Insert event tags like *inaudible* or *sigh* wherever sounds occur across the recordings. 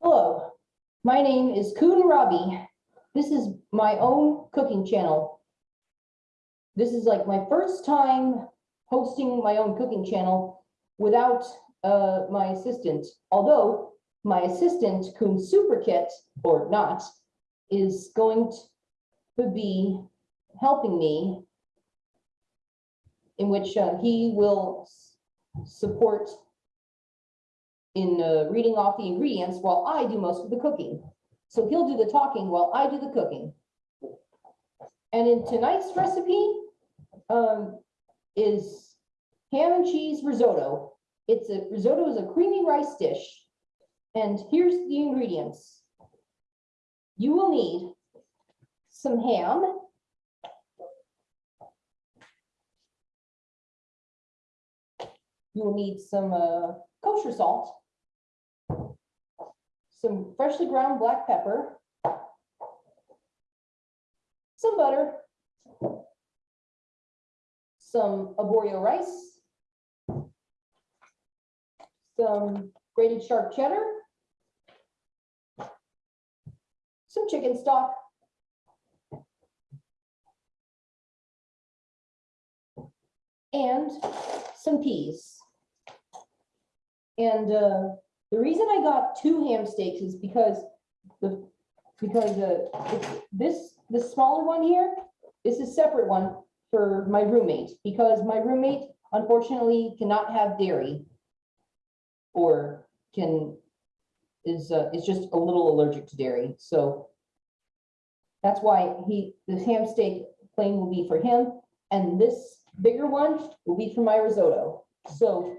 Hello, my name is Kun Rabi. This is my own cooking channel. This is like my first time hosting my own cooking channel without uh, my assistant. Although my assistant, Kun Superkit, or not, is going to be helping me in which uh, he will support in uh, reading off the ingredients while I do most of the cooking. So he'll do the talking while I do the cooking. And in tonight's recipe um, is ham and cheese risotto. It's a risotto is a creamy rice dish. And here's the ingredients. You will need some ham. You will need some uh, kosher salt some freshly ground black pepper, some butter, some arborio rice, some grated sharp cheddar, some chicken stock, and some peas. And uh, the reason I got two ham steaks is because the, because uh, this, the smaller one here, is a separate one for my roommate, because my roommate unfortunately cannot have dairy. Or can, is, uh, is just a little allergic to dairy, so. That's why he, this ham steak plain will be for him, and this bigger one will be for my risotto, so.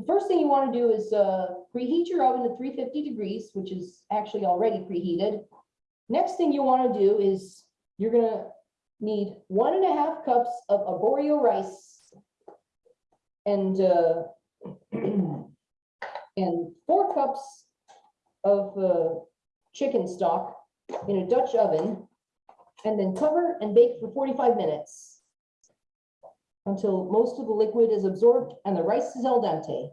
The first thing you want to do is uh, preheat your oven to three fifty degrees, which is actually already preheated. Next thing you want to do is you're gonna need one and a half cups of arborio rice. And uh, *clears throat* and four cups of uh, chicken stock in a Dutch oven. And then cover and bake for forty-five minutes until most of the liquid is absorbed and the rice is al dente.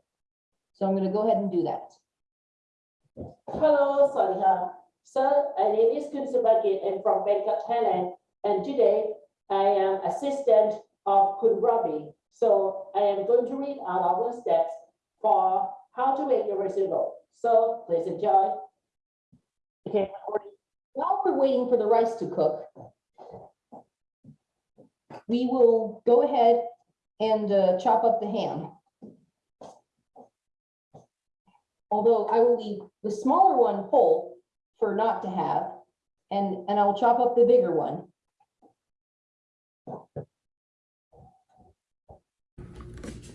So I'm going to go ahead and do that. Hello, Saliha. So my name is Kun Subakit and from Bangkok, Thailand. And today I am assistant of Kun Robbie. So I am going to read out our the steps for how to make your bowl So please enjoy. Okay. While we're waiting for the rice to cook, we will go ahead and uh, chop up the ham. Although I will leave the smaller one whole for not to have, and, and I will chop up the bigger one.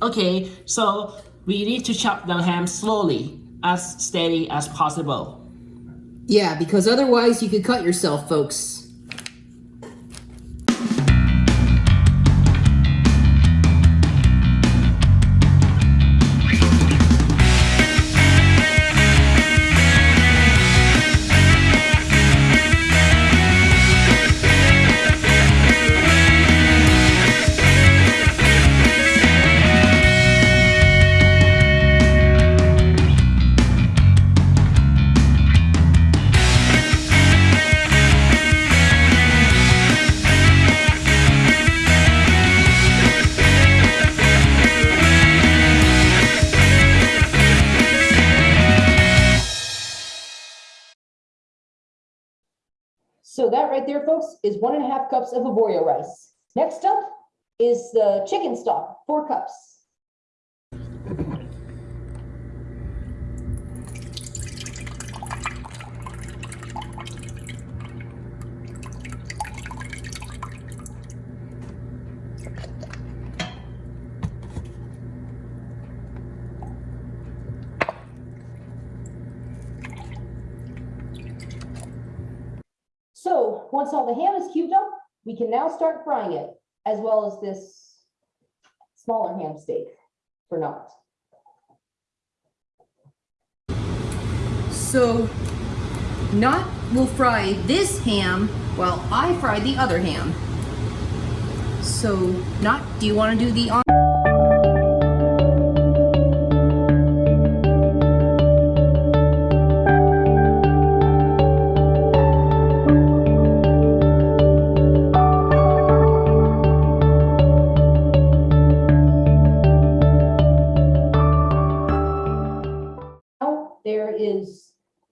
Okay, so we need to chop the ham slowly, as steady as possible. Yeah, because otherwise you could cut yourself, folks. So that right there, folks, is one and a half cups of arborio rice. Next up is the chicken stock, four cups. So once all the ham is cubed up, we can now start frying it, as well as this smaller ham steak for not. So, Not will fry this ham while I fry the other ham. So, Not, do you want to do the on?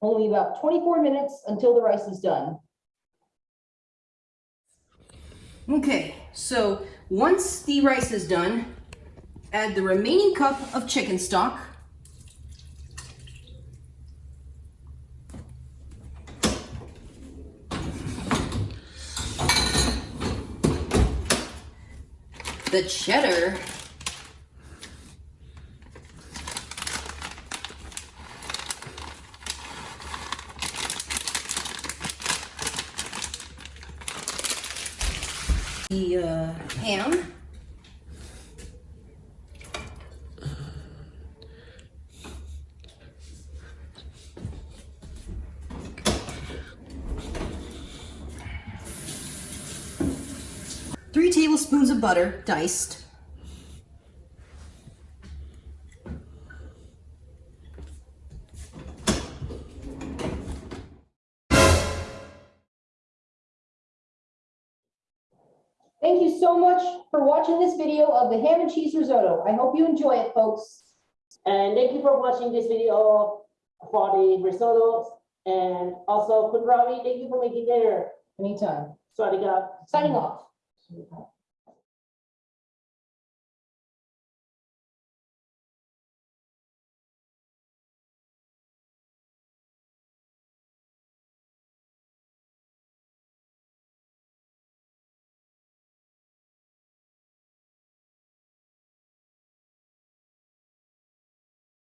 Only about twenty-four minutes until the rice is done. Okay, so once the rice is done, add the remaining cup of chicken stock. The cheddar. The uh, ham. Three tablespoons of butter, diced. Thank you so much for watching this video of the ham and cheese risotto. I hope you enjoy it, folks. And thank you for watching this video for the risotto. And also, Kunrabi, thank you for making dinner. Anytime. Swadika. Signing off.